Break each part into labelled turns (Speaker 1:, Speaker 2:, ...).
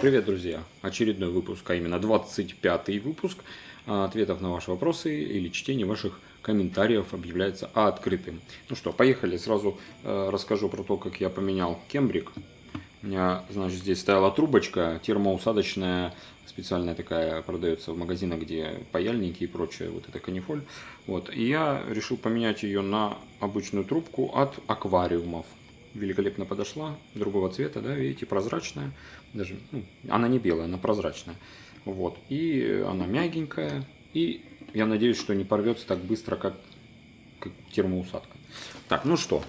Speaker 1: Привет, друзья! Очередной выпуск, а именно 25 выпуск ответов на ваши вопросы или чтение ваших комментариев объявляется открытым. Ну что, поехали. Сразу э, расскажу про то, как я поменял кембрик. У меня, значит, здесь стояла трубочка термоусадочная, специальная такая, продается в магазинах, где паяльники и прочее, вот это канифоль. Вот, и я решил поменять ее на обычную трубку от аквариумов великолепно подошла, другого цвета, да, видите, прозрачная, даже, ну, она не белая, она прозрачная, вот, и она мягенькая, и я надеюсь, что не порвется так быстро, как, как термоусадка. Так, ну что,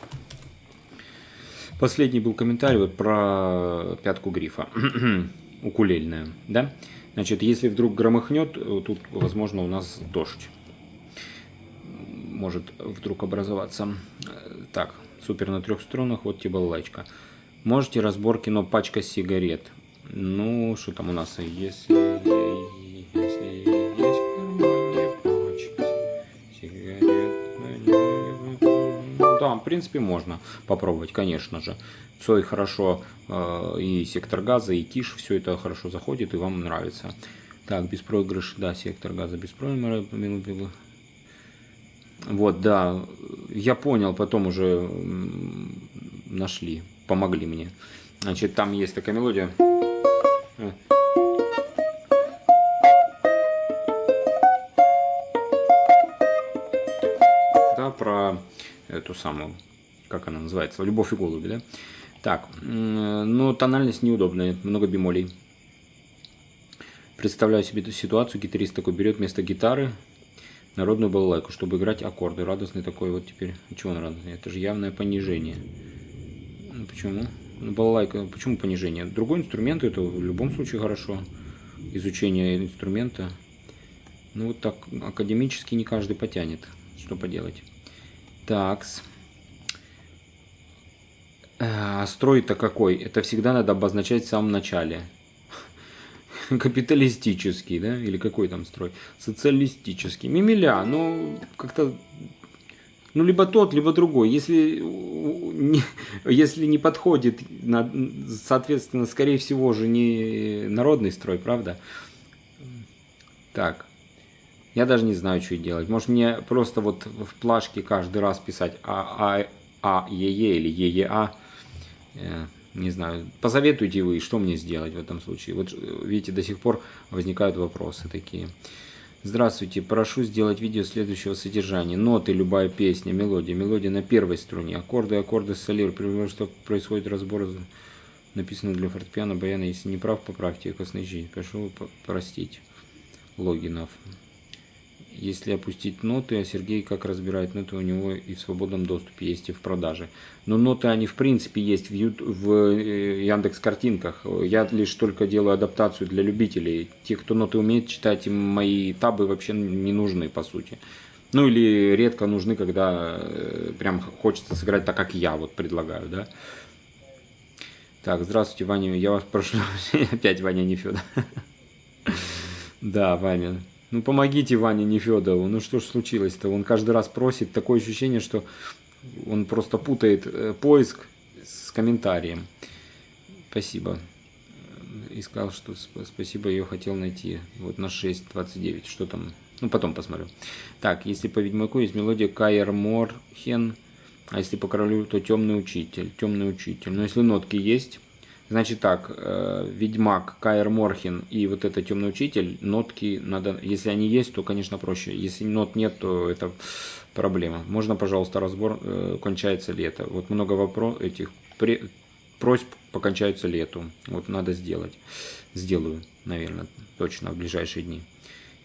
Speaker 1: последний был комментарий вот про пятку грифа, укулельная, да, значит, если вдруг громыхнет, тут, возможно, у нас дождь может вдруг образоваться. Так, супер на трех струнах, вот тебе балалайка. Можете разборки, но пачка сигарет. Ну, что там у нас? Если, если есть кармане пачка сигарет, ну, да, в принципе, можно попробовать, конечно же. Цой хорошо, э, и сектор газа, и киш, все это хорошо заходит, и вам нравится. Так, беспроигрыш, да, сектор газа беспроигрыш. Вот, да, я понял, потом уже нашли, помогли мне. Значит, там есть такая мелодия. Да, про эту самую, как она называется, «Любовь и голуби», да? Так, но тональность неудобная, много бемолей. Представляю себе эту ситуацию, гитарист такой берет вместо гитары, народную балалайку, чтобы играть аккорды. Радостный такой вот теперь. Чего он радостный? Это же явное понижение. Ну, почему? Ну, балалайка, почему понижение? Другой инструмент, это в любом случае хорошо. Изучение инструмента. Ну, вот так академически не каждый потянет. Что поделать. Такс. А строй-то какой? Это всегда надо обозначать в самом начале. Капиталистический, да, или какой там строй, социалистический. Мимиля, ну, как-то, ну, либо тот, либо другой. Если не, если не подходит, соответственно, скорее всего же не народный строй, правда? Так, я даже не знаю, что делать. Может мне просто вот в плашке каждый раз писать А, А, А, Е, Е или Е, Е, А. Э, не знаю, посоветуйте вы, что мне сделать в этом случае. Вот видите, до сих пор возникают вопросы такие. Здравствуйте, прошу сделать видео следующего содержания. Ноты, любая песня, мелодия. Мелодия на первой струне. Аккорды, аккорды солир. Примерно, что происходит разбор, написано для фортепиано, баяна. Если не прав, поправьте. Косный Прошу простить. Логинов если опустить ноты, а Сергей как разбирает ноты, у него и в свободном доступе есть и в продаже. Но ноты, они в принципе есть в, YouTube, в э, Яндекс картинках. Я лишь только делаю адаптацию для любителей. Те, кто ноты умеет читать, им мои табы вообще не нужны по сути. Ну или редко нужны, когда э, прям хочется сыграть так, как я вот предлагаю, да. Так, здравствуйте, Ваня, я вас прошу, опять Ваня Нефедов. Да, Ваня, ну помогите Ване Нефедову, ну что ж случилось-то? Он каждый раз просит, такое ощущение, что он просто путает э, поиск с комментарием. Спасибо. И сказал, что спасибо, ее хотел найти. Вот на 6.29, что там? Ну потом посмотрю. Так, если по Ведьмаку есть мелодия Кайер Морхен, а если по королю, то темный учитель. Темный учитель. Но если нотки есть, Значит так, э, Ведьмак, Каэр Морхин и вот это Темный Учитель, нотки надо, если они есть, то, конечно, проще. Если нот нет, то это проблема. Можно, пожалуйста, разбор, э, кончается ли это. Вот много вопросов этих при, просьб покончаются лету. Вот надо сделать. Сделаю, наверное, точно в ближайшие дни.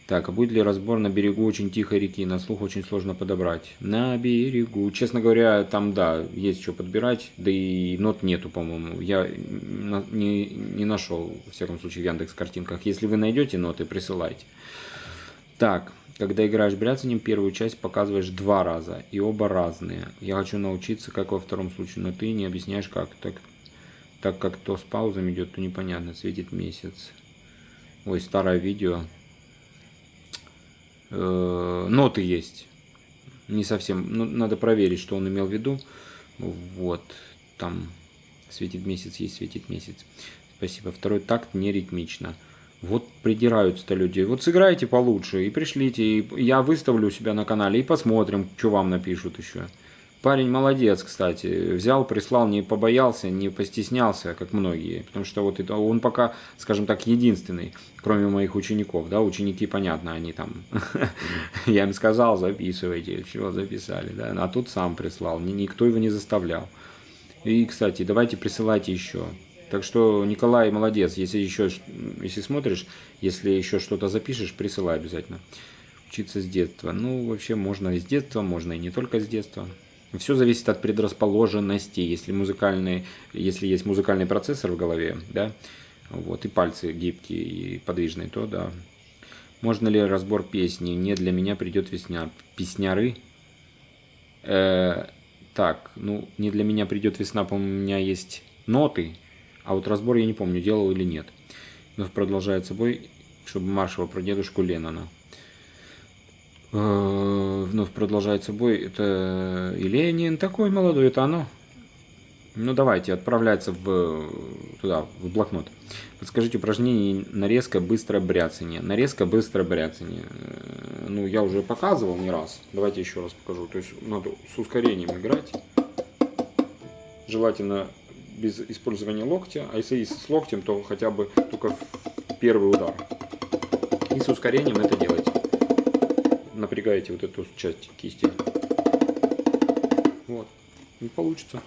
Speaker 1: Так, а будет ли разбор на берегу очень тихой реки? На слух очень сложно подобрать. На берегу. Честно говоря, там, да, есть что подбирать, да и нот нету, по-моему. Я не, не нашел, в всяком случае, в Яндекс картинках. Если вы найдете ноты, присылайте. Так, когда играешь бряцанием, первую часть показываешь два раза, и оба разные. Я хочу научиться, как во втором случае, но ты не объясняешь, как. Так, так как то с паузами идет, то непонятно, светит месяц. Ой, старое видео э, ноты есть. Не совсем. Ну, надо проверить, что он имел в виду. Вот. Там светит месяц, есть светит месяц. Спасибо. Второй такт не ритмично. Вот придираются-то люди. Вот сыграйте получше и пришлите. И я выставлю у себя на канале и посмотрим, что вам напишут еще. Парень молодец, кстати. Взял, прислал, не побоялся, не постеснялся, как многие. Потому что вот это, он пока, скажем так, единственный, кроме моих учеников. Да, ученики, понятно, они там... Я им сказал, записывайте. Чего записали, да. А тут сам прислал. Никто его не заставлял. И, кстати, давайте присылайте еще. Так что Николай молодец. Если еще, если смотришь, если еще что-то запишешь, присылай обязательно. Учиться с детства. Ну, вообще можно и с детства, можно и не только с детства. Все зависит от предрасположенности. Если музыкальный, если есть музыкальный процессор в голове, да, вот, и пальцы гибкие и подвижные, то да. Можно ли разбор песни? Не для меня придет весня. Песняры? Э, так, ну, не для меня придет весна, по-моему, у меня есть ноты, а вот разбор я не помню, делал или нет. Но продолжает собой, чтобы маршева про дедушку Леннона. Э, вновь продолжает собой, это и Ленин такой молодой, это оно. Ну давайте, отправляется в, туда, в блокнот. Подскажите упражнение нарезка быстро бряцание. Нарезка быстро бряцание. Э, ну, я уже показывал не раз. Давайте еще раз покажу. То есть надо с ускорением играть. Желательно без использования локтя. А если с локтем, то хотя бы только первый удар. И с ускорением это делать напрягаете вот эту часть кисти. Вот. И получится.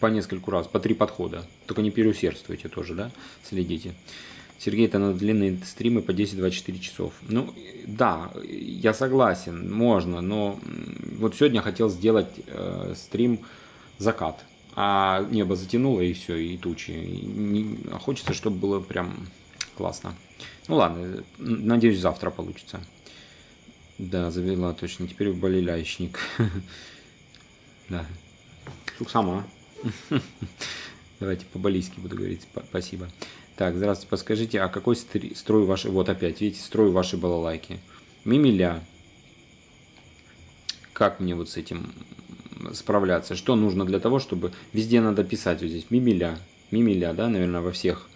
Speaker 1: По нескольку раз, по три подхода. Только не переусердствуйте тоже, да? Следите. Сергей, это на длинные стримы по 10-24 часов. Ну, да, я согласен, можно, но вот сегодня хотел сделать э, стрим закат. А небо затянуло и все, и тучи. И не, хочется, чтобы было прям классно. Ну ладно, надеюсь, завтра получится. Да, завела точно. Теперь в болелящник. Да. Шук сама. Давайте по-балийски буду говорить. Спасибо. Так, здравствуйте. Подскажите, а какой строй вашей... Вот опять, видите, строй вашей балалайки. Мимиля. Как мне вот с этим справляться? Что нужно для того, чтобы... Везде надо писать вот здесь. Мимиля. Мимиля, да, наверное, во всех...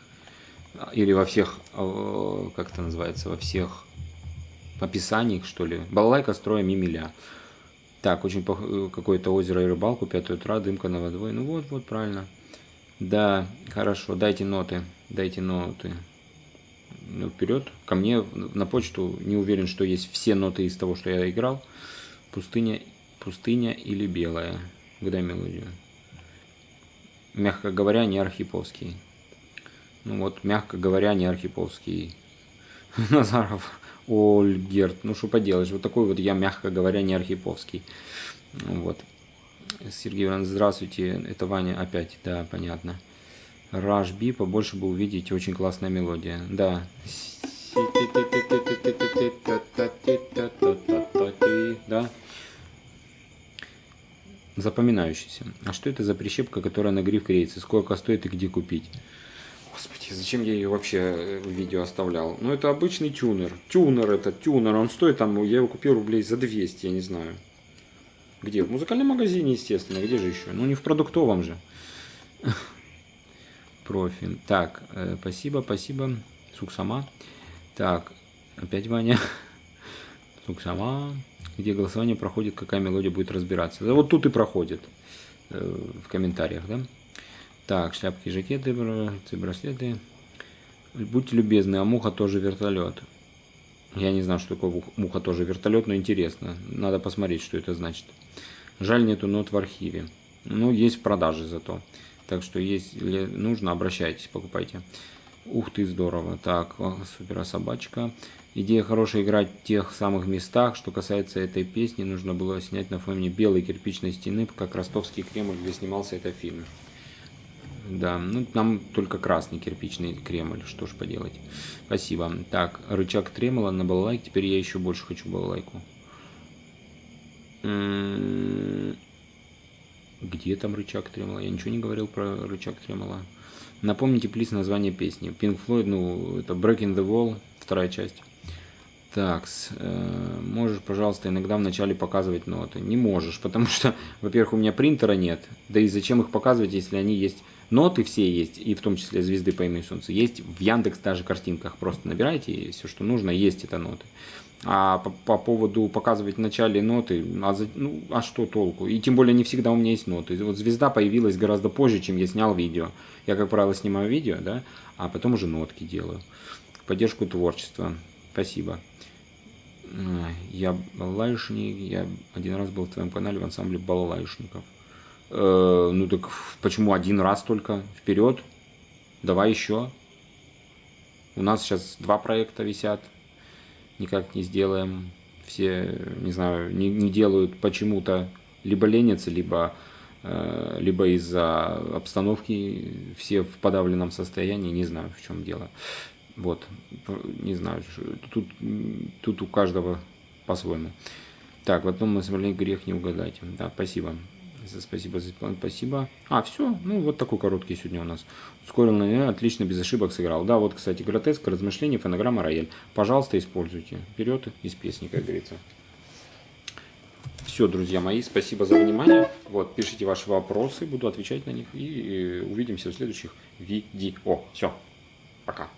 Speaker 1: Или во всех... Э, как это называется? Во всех описаний, что ли. Балалайка строя мимиля. Так, очень э, какое-то озеро и рыбалку, 5 утра, дымка на водой. Ну вот, вот, правильно. Да, хорошо, дайте ноты, дайте ноты. Ну, вперед, ко мне на почту, не уверен, что есть все ноты из того, что я играл. Пустыня, пустыня или белая. Когда мелодию? Мягко говоря, не архиповский. Ну вот, мягко говоря, не архиповский. Назаров. Ольгерт. Ну, что поделаешь, вот такой вот я, мягко говоря, не архиповский. Вот. Сергей Иванович, здравствуйте. Это Ваня опять, да, понятно. B, побольше бы увидеть, очень классная мелодия. Да. Да. Запоминающийся. А что это за прищепка, которая на гриф клеится? Сколько стоит и где купить? Господи, зачем я ее вообще э, в видео оставлял? Ну, это обычный тюнер. Тюнер это, тюнер. Он стоит там, я его купил рублей за 200, я не знаю. Где? В музыкальном магазине, естественно. Где же еще? Ну, не в продуктовом же. Профи. Так, э, спасибо, спасибо. Сук сама. Так, опять Ваня. Сук сама. Где голосование проходит, какая мелодия будет разбираться. Да вот тут и проходит. Э, в комментариях, да? Так, шляпки, жакеты, браслеты. Будьте любезны, а муха тоже вертолет. Я не знаю, что такое муха тоже вертолет, но интересно. Надо посмотреть, что это значит. Жаль, нету нот в архиве. Ну, есть в продаже зато. Так что, если нужно, обращайтесь, покупайте. Ух ты, здорово. Так, супер собачка. Идея хорошая играть в тех самых местах. Что касается этой песни, нужно было снять на фоне белой кирпичной стены, как ростовский Кремль, где снимался этот фильм. Да, ну нам только красный кирпичный Кремль, что ж поделать. Спасибо. Так, рычаг тремола на балалайке, теперь я еще больше хочу балалайку. М-м-м. Где там рычаг тремола? Я ничего не говорил про рычаг тремола. Напомните, плиз, название песни. Pink Floyd, ну, это Breaking the Wall, вторая часть. Так, э, можешь, пожалуйста, иногда вначале показывать ноты? Не можешь, потому что, во-первых, у меня принтера нет. Да и зачем их показывать, если они есть? Ноты все есть, и в том числе звезды по имени Солнца. Есть в Яндекс даже картинках. Просто набирайте, и все, что нужно, есть это ноты. А по, по поводу показывать в начале ноты, а, за, ну, а что толку? И тем более не всегда у меня есть ноты. Вот звезда появилась гораздо позже, чем я снял видео. Я, как правило, снимаю видео, да, а потом уже нотки делаю. Поддержку творчества. Спасибо. Я балалайшник, я один раз был в твоем канале в ансамбле балалайшников. Э, ну так почему один раз только? Вперед, давай еще. У нас сейчас два проекта висят, никак не сделаем. Все, не знаю, не, не делают почему-то либо ленятся, либо, э, либо из-за обстановки все в подавленном состоянии, не знаю в чем дело. Вот, не знаю, тут, тут у каждого по-своему. Так, в одном назвали грех не угадать. Да, спасибо. Спасибо за спасибо. А, все, ну вот такой короткий сегодня у нас. Ускоренный, отлично, без ошибок сыграл. Да, вот, кстати, гротеск, размышление, фонограмма, рояль. Пожалуйста, используйте. Вперед из песни, как говорится. Все, друзья мои, спасибо за внимание. Вот, пишите ваши вопросы, буду отвечать на них. И увидимся в следующих видео. Все, пока.